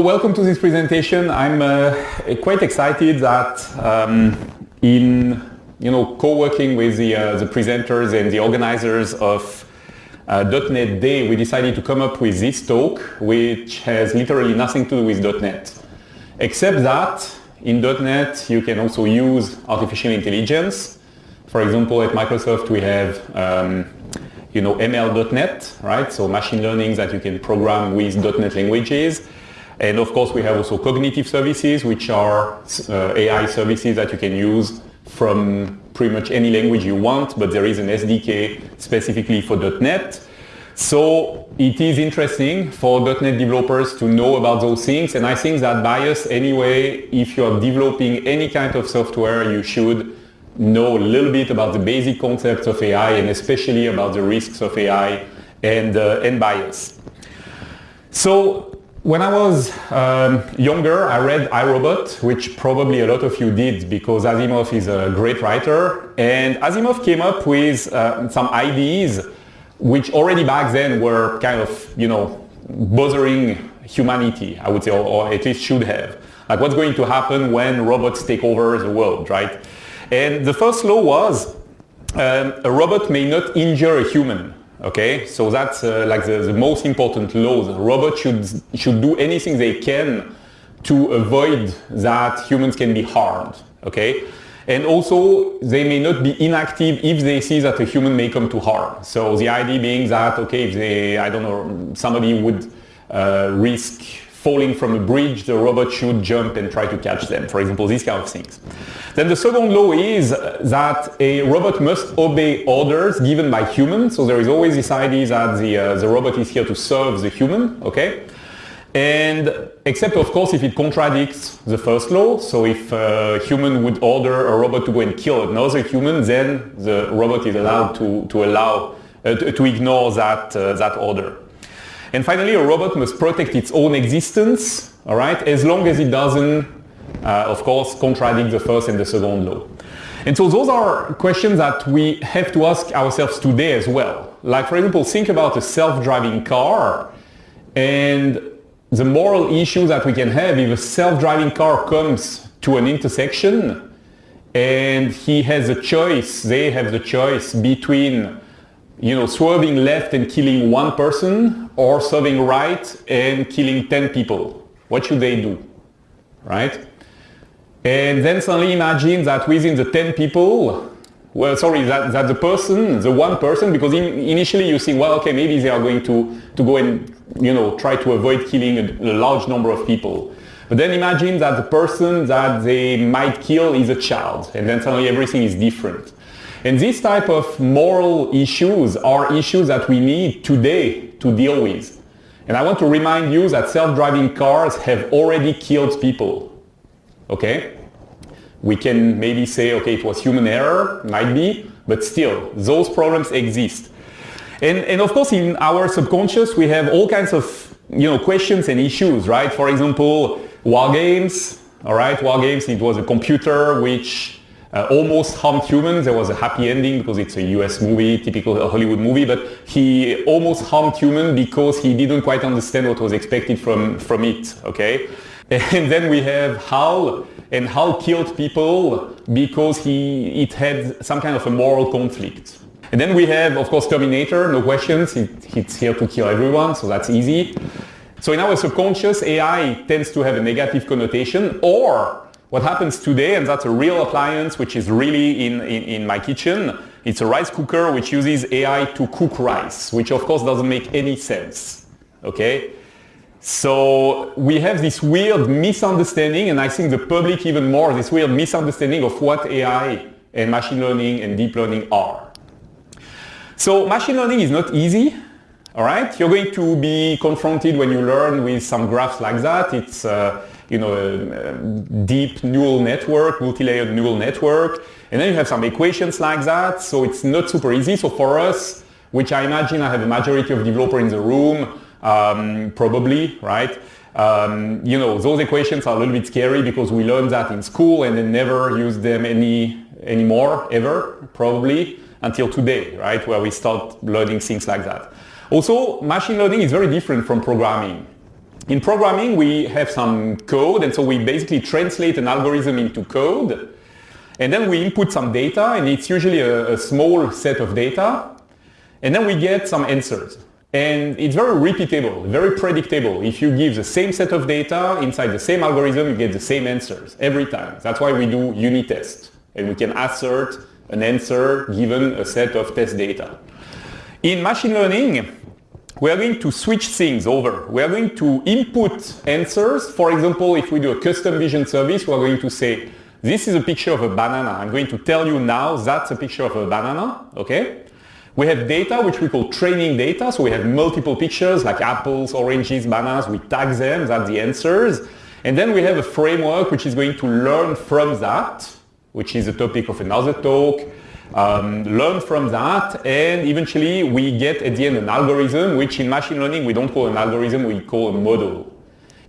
Welcome to this presentation. I'm uh, quite excited that um, in you know co-working with the, uh, the presenters and the organizers of uh, .NET Day, we decided to come up with this talk, which has literally nothing to do with .NET. Except that in .NET you can also use artificial intelligence. For example, at Microsoft we have um, you know ML.NET, right? So machine learning that you can program with .NET languages. And of course, we have also cognitive services, which are uh, AI services that you can use from pretty much any language you want, but there is an SDK specifically for .NET. So it is interesting for .NET developers to know about those things. And I think that bias anyway, if you are developing any kind of software, you should know a little bit about the basic concepts of AI and especially about the risks of AI and, uh, and bias. So when I was um, younger, I read I, Robot, which probably a lot of you did because Asimov is a great writer. And Asimov came up with uh, some ideas which already back then were kind of, you know, bothering humanity, I would say, or, or at least should have. Like what's going to happen when robots take over the world, right? And the first law was um, a robot may not injure a human. Okay, so that's uh, like the, the, most important law. The robot should, should do anything they can to avoid that humans can be harmed. Okay, and also they may not be inactive if they see that a human may come to harm. So the idea being that, okay, if they, I don't know, somebody would uh, risk falling from a bridge, the robot should jump and try to catch them, for example, these kind of things. Then the second law is that a robot must obey orders given by humans. So there is always this idea that the, uh, the robot is here to serve the human, okay? And except of course if it contradicts the first law, so if a human would order a robot to go and kill another human, then the robot is allowed to, to allow, uh, to, to, ignore that, uh, that order. And finally, a robot must protect its own existence, all right, as long as it doesn't, uh, of course, contradict the first and the second law. And so those are questions that we have to ask ourselves today as well. Like, for example, think about a self-driving car and the moral issue that we can have if a self-driving car comes to an intersection and he has a choice, they have the choice between you know, swerving left and killing one person or swerving right and killing 10 people. What should they do? Right? And then suddenly imagine that within the 10 people, well, sorry, that, that the person, the one person, because in, initially you think, well, okay, maybe they are going to, to go and, you know, try to avoid killing a, a large number of people. But then imagine that the person that they might kill is a child, and then suddenly everything is different. And these type of moral issues are issues that we need today to deal with. And I want to remind you that self-driving cars have already killed people. Okay? We can maybe say, okay, it was human error, might be, but still, those problems exist. And, and of course, in our subconscious, we have all kinds of you know, questions and issues, right? For example, war games, all right? War games, it was a computer which uh, almost harmed humans. There was a happy ending because it's a US movie, typical Hollywood movie, but he almost harmed human because he didn't quite understand what was expected from, from it, okay? And then we have HAL, and HAL killed people because he, it had some kind of a moral conflict. And then we have, of course, Terminator, no questions, it, it's here to kill everyone, so that's easy. So in our subconscious, AI tends to have a negative connotation or what happens today, and that's a real appliance which is really in, in, in, my kitchen, it's a rice cooker which uses AI to cook rice, which of course doesn't make any sense. Okay? So we have this weird misunderstanding, and I think the public even more, this weird misunderstanding of what AI and machine learning and deep learning are. So machine learning is not easy. All right, you're going to be confronted when you learn with some graphs like that. It's uh, you know, a, a deep neural network, multi-layered neural network. And then you have some equations like that. So it's not super easy. So for us, which I imagine I have a majority of developers in the room, um, probably, right? Um, you know, those equations are a little bit scary because we learned that in school and then never use them any anymore, ever, probably, until today, right? Where we start learning things like that. Also, machine learning is very different from programming. In programming, we have some code, and so we basically translate an algorithm into code, and then we input some data, and it's usually a, a small set of data, and then we get some answers. And it's very repeatable, very predictable. If you give the same set of data inside the same algorithm, you get the same answers every time. That's why we do unit tests. And we can assert an answer given a set of test data. In machine learning, we are going to switch things over. We are going to input answers. For example, if we do a custom vision service, we are going to say, this is a picture of a banana. I'm going to tell you now that's a picture of a banana, okay? We have data which we call training data. So we have multiple pictures like apples, oranges, bananas. We tag them, that's the answers. And then we have a framework which is going to learn from that, which is the topic of another talk. Um, learn from that and eventually we get at the end an algorithm which in machine learning we don't call an algorithm, we call a model.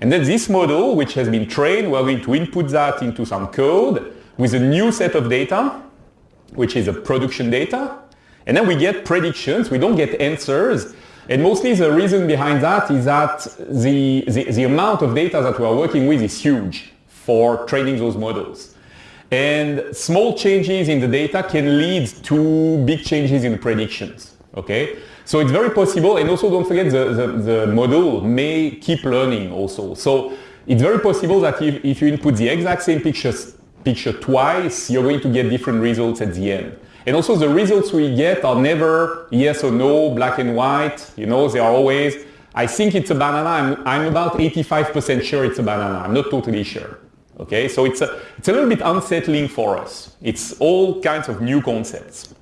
And then this model which has been trained, we're going to input that into some code with a new set of data which is a production data and then we get predictions, we don't get answers. And mostly the reason behind that is that the, the, the, amount of data that we are working with is huge for training those models. And small changes in the data can lead to big changes in the predictions. Okay? So it's very possible, and also don't forget the, the, the model may keep learning also. So it's very possible that if, if you input the exact same pictures, picture twice, you're going to get different results at the end. And also the results we get are never yes or no, black and white. You know, they are always, I think it's a banana. I'm, I'm about 85% sure it's a banana. I'm not totally sure. Okay, so it's a, it's a little bit unsettling for us. It's all kinds of new concepts.